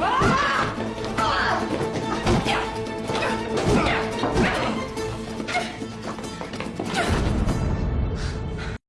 Ah!